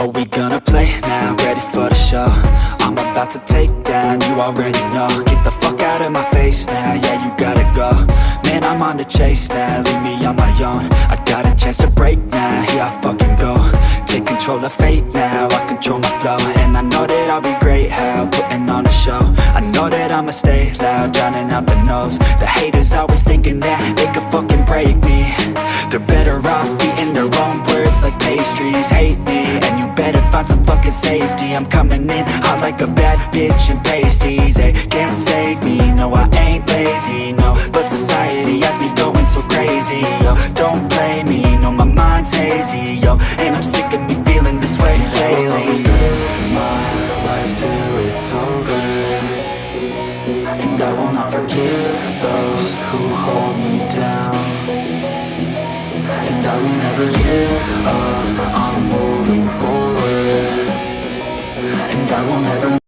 Are we gonna play now? Ready for the show? I'm about to take down, you already know. Get the fuck out of my face now, yeah you gotta go. Man, I'm on the chase now, leave me on my own. I got a chance to break now, here I fucking go. Take control of fate now, I control my flow. And I know that I'll be great, how? Putting on a show. I know that I'ma stay loud, drowning out the noise. The haters always thinking that they could fuck pastries Hate me, and you better find some fucking safety. I'm coming in hot like a bad bitch in pasties. They can't save me, no I ain't lazy, no. But society has me going so crazy, yo. Don't blame me, no my mind's hazy, yo. And I'm sick of me feeling this way daily. Always live my life till it's over. And I will not forgive those who hold me down I will never give up. I'm moving forward. And I will never